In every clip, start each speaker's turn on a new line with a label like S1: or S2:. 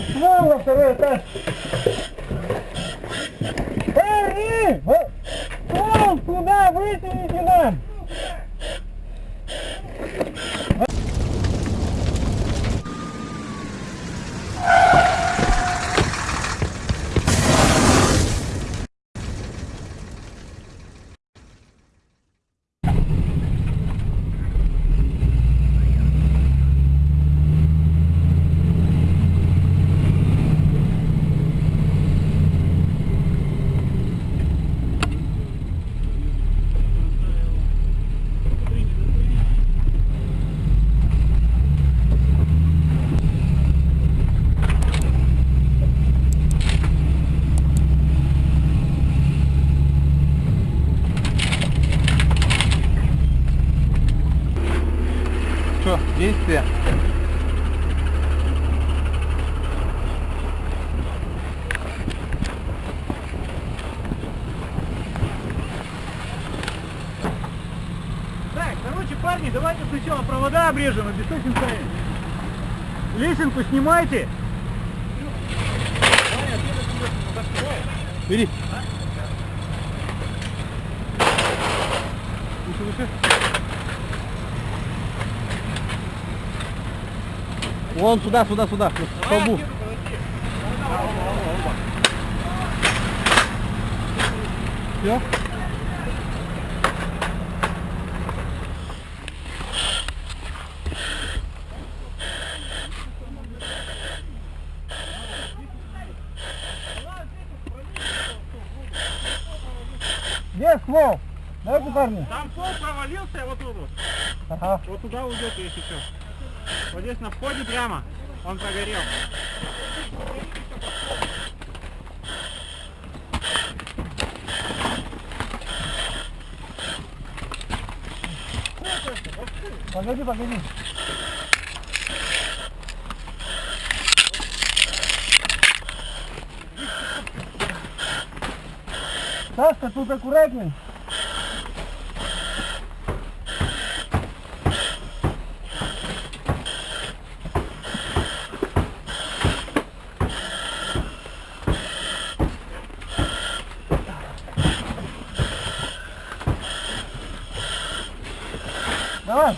S1: ствол на второй этаж. Парни! вот Ствол туда вытяните нам!
S2: Что, действие?
S1: Так, короче, парни, давайте провода обрежем, обеспечим стоять. Лесенку снимайте.
S2: Бери. Выше, выше. Вон сюда, сюда, сюда, к столбу. Все?
S1: Ствол? Давайте, парни.
S3: Там пол провалился, вот тут вот.
S1: Ага.
S3: Вот туда уйдет, если что. Вот здесь на входе прямо. Он прогорел.
S1: Погоди, погоди. Сашка, тут аккуратней. Давай.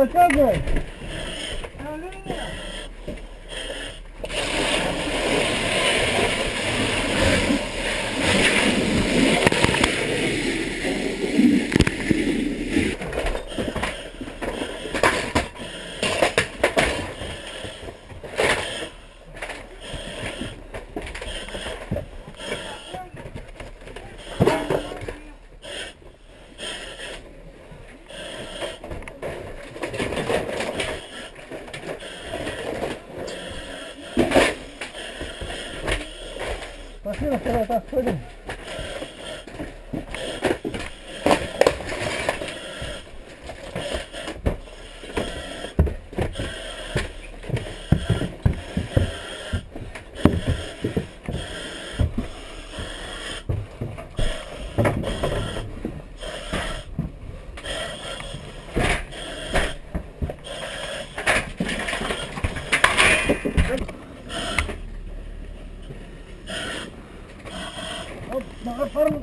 S1: Ой, что,
S3: Ну,
S4: давай. forma.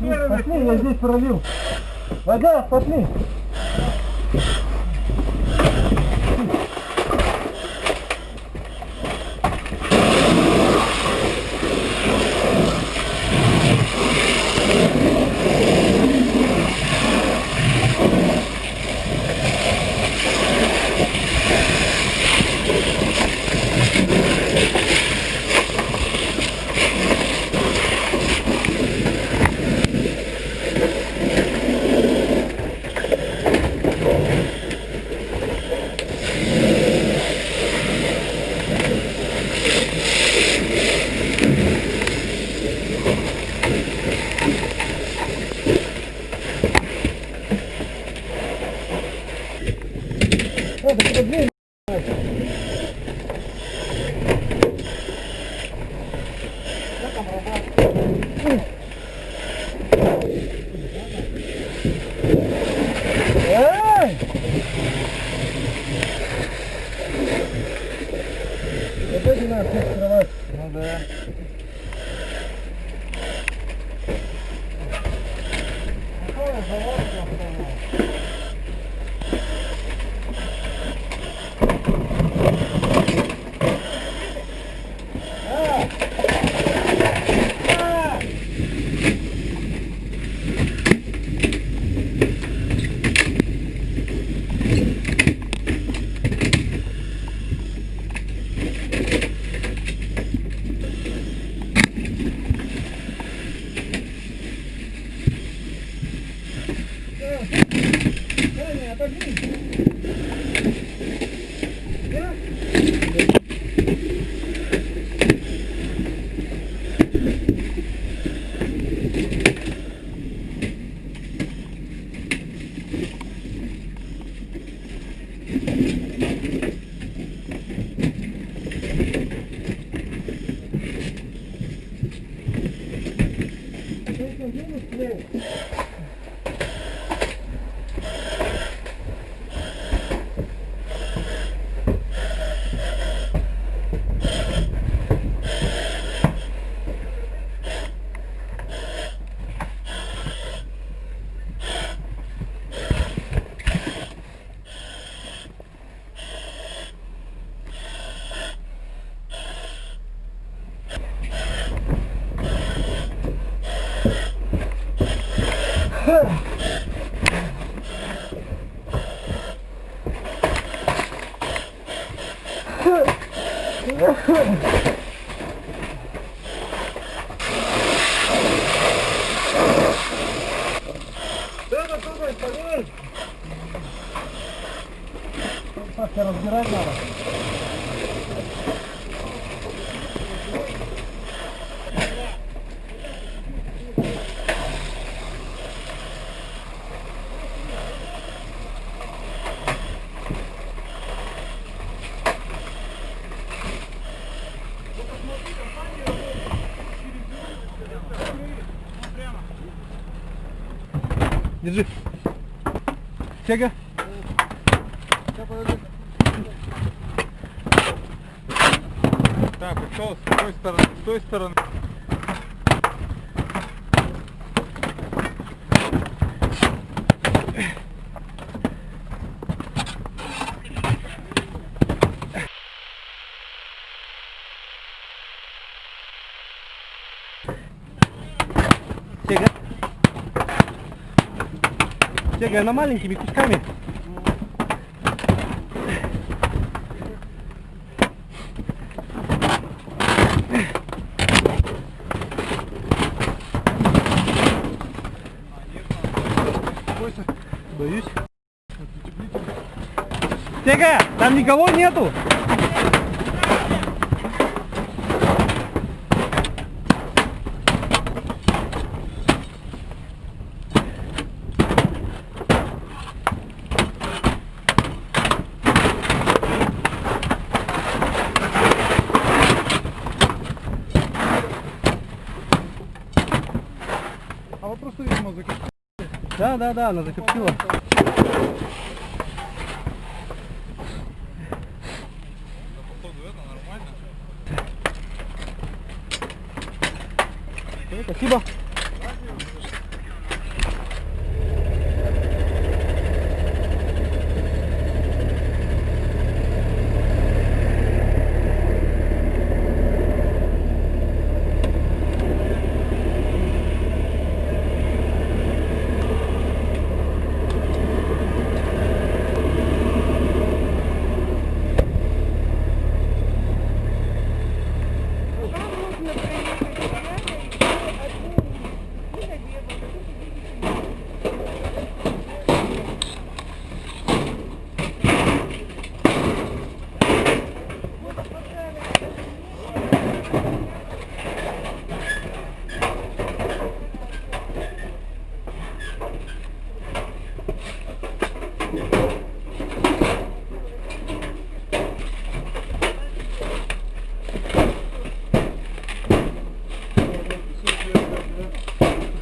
S4: Первым и
S3: пошли, я здесь пролил. Вода, пошли. Huh.
S1: Держи. Тяга. Так, пришел с той стороны, с той стороны. Тяга. Тяга, она маленькими кусками. Боюсь. Сега, там никого нету. Да, да, да, она закоптила. Всё, Спасибо.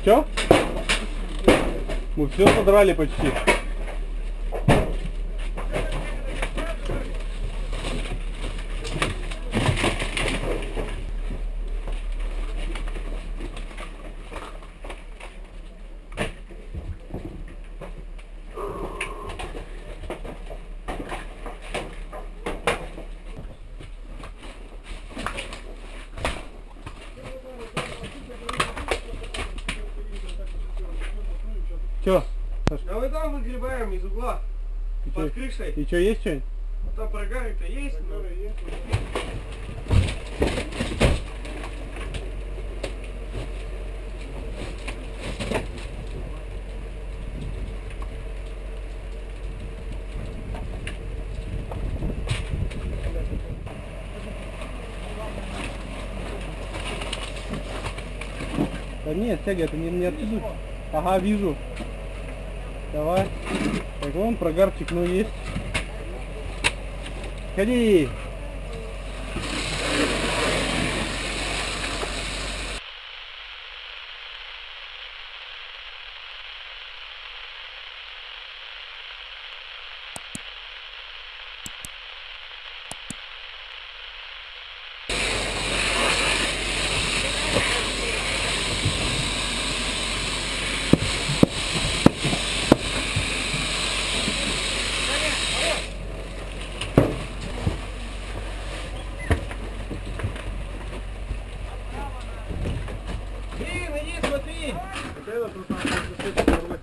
S1: Все? Мы все содрали почти.
S4: Крышей.
S1: и чё, есть что-нибудь?
S4: Там прогарик-то есть, но...
S1: Да нет, Сяга, это не, не отсюда. Ага, вижу. Давай. Вон прогарчик, ну есть. Ходи.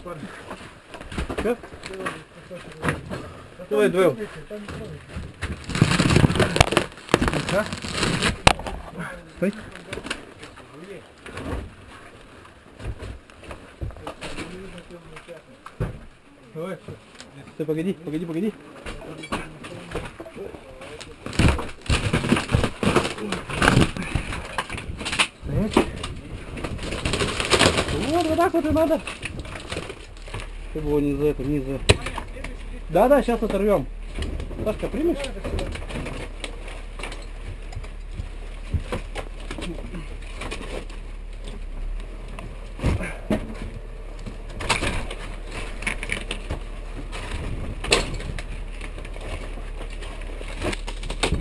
S1: Что? Давай, двоем. Стой.
S3: Давай,
S1: Стой, погоди, погоди, погоди.
S3: Стоять.
S1: Вот, вот так вот и надо. Чтобы его не за это, не за... Да, да, сейчас оторвем. Сашка, примешь?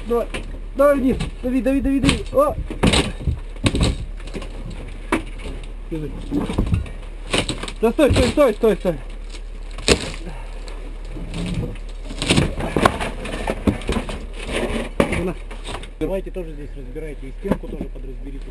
S1: Давай, давай вниз, дави, дави, дави, дави. О! Да стой, стой, стой, стой, стой. На.
S3: Давайте тоже здесь разбирайте, и стенку тоже подразберите.